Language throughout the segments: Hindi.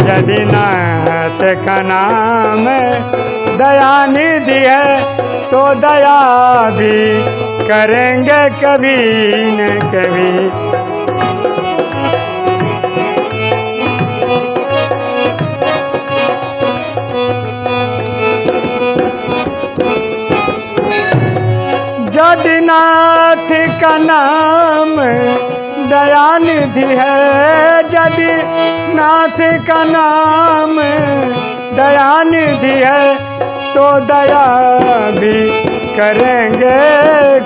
यदि नाथ का नाम दयानिधि है तो दया भी करेंगे कभी न कभी। यदि नाथ का नाम दयानिधि है। यदि नाथ का नाम दयानिधि है तो दया भी करेंगे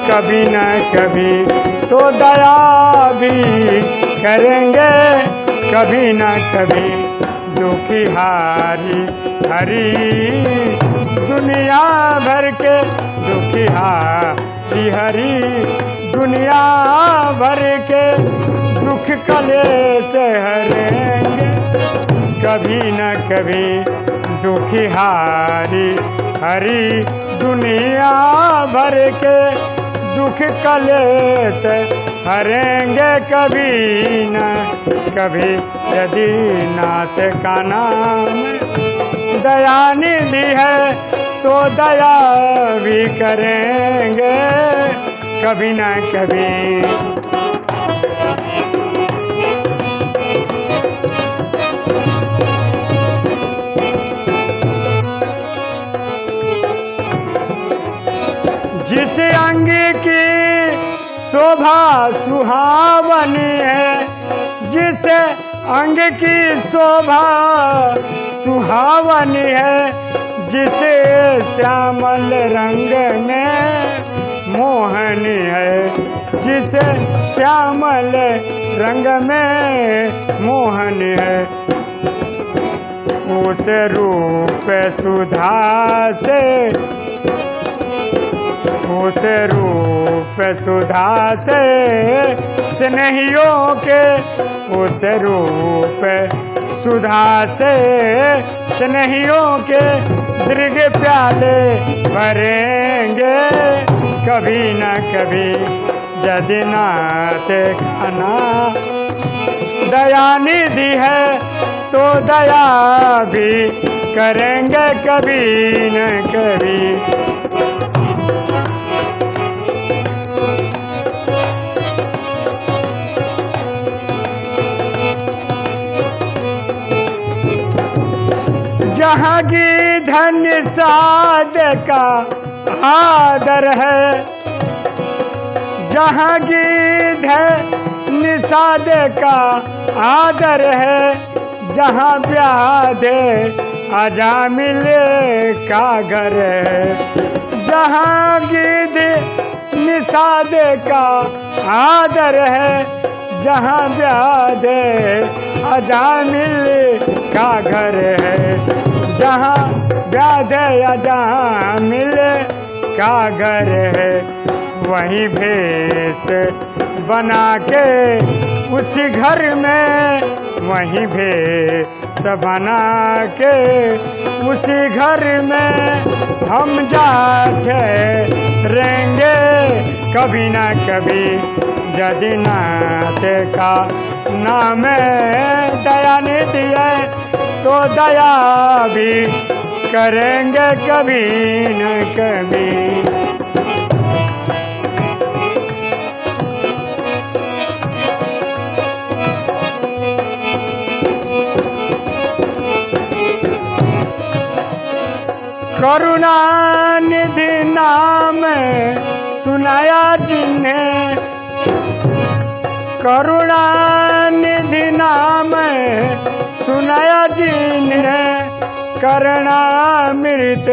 कभी न कभी। तो दया भी करेंगे कभी न कभी। दुखी हारी हरी दुनिया भर के दुखी हारी हरी दुनिया भर के दुख कले हरेंगे। कभी न कभी दुखी हारी हरी दुनिया भर के दुख कले हरेंगे। कभी न कभी यदि नाथ का नाम दया दयानिधि है तो दया भी करेंगे। कभी न कभी जिस अंग की शोभा सुहावनी है, जिस अंग की शोभा सुहावनी है, जिसे श्यामल रंग में मोहनी है, जिसे श्यामल रंग में मोहनी है। उस रूप सुधा से उस रूप सुधा से, स्नेहियों के उस रूप सुधा से, स्नेहियों के दीर्घ प्याले भरेंगे। कभी न कभी यदि नाथ खाना। दयानिधि है तो दया भी करेंगे, कभी न कभी जहाँ की धन साध का आदर है। जहाँ की धन साध का आदर है, जहाँ ब्याह आजा मिले का घर है। जहाँ गिद निषाद का आदर है, जहाँ ब्याह आजा मिले का घर है। जहाँ व्याध या जहाँ मिले कागर है, वहीं भेस बना के उसी घर में, वहीं भेष बना के उसी घर में हम जाके रहेंगे। कभी ना कभी यदि नाथ का नाम दया दयानिधि है। तो दया भी करेंगे कभी न कभी। करुणा निधि नाम सुनाया जिन्हें करुणा सुनाया जिन्हें करना मृत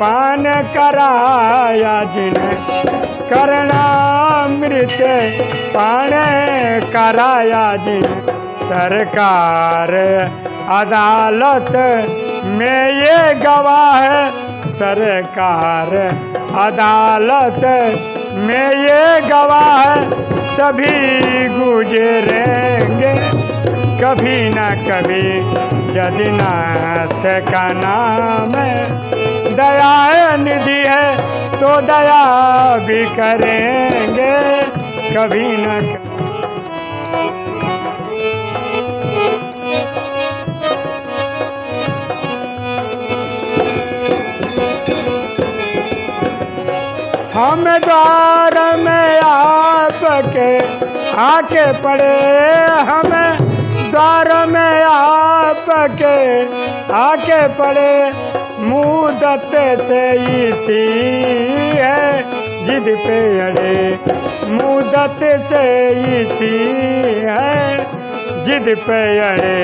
पान कराया जिन्हें करना मृत पान कराया जिन्हें सरकार अदालत में ये गवाह है, सरकार अदालत में ये गवाह है, सभी गुजरेंगे। कभी न कभी, यदि नाथ का नाम दया निधि है तो दया भी करेंगे। कभी न कभी। हम द्वार में आपके आके पड़े, हमें द्वार में आपके आके पड़े मुदत से इसी है, जिद पे अड़े मुदत से इसी है, जिद पे अड़े,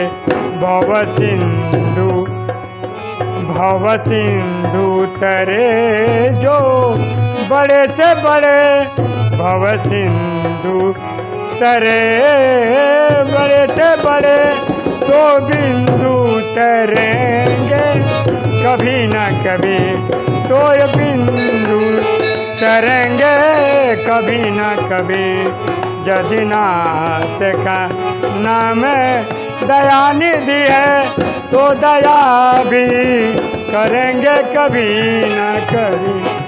भव सिंधु भव सिंधु तरे जो बड़े से बड़े, भव सिंधु तरे से बड़े तो बिंदु तरेंगे। कभी न कभी तो ये बिंदु तरेंगे। कभी न कभी जदिनाथ का नाम दयानिधि है तो दया भी करेंगे कभी न कभी।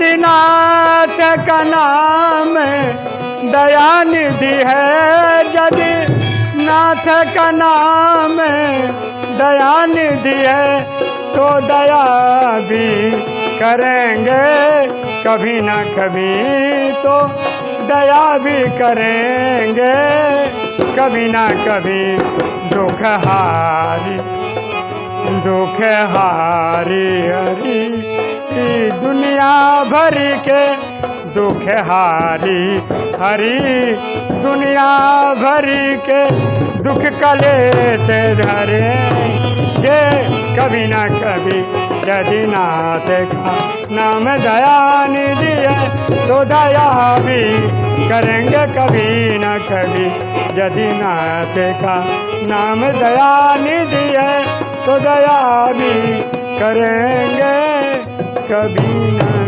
जदिनाथ का नाम दयानिधि है। यदि नाथ का नाम दयानिधि है तो दया भी करेंगे। कभी ना कभी तो दया भी करेंगे। कभी ना कभी दुख हारी दुख हारी हरी। ई दुनिया भरी के दुख हारी, हरी। दुनिया भरी के दुख कले से धरे। ये कभी ना कभी यदि नाथ का नाम दया निधि है तो दया भी करेंगे कभी ना कभी। यदि नाथ का नाम दया निधि है तो दया भी करेंगे कभी ना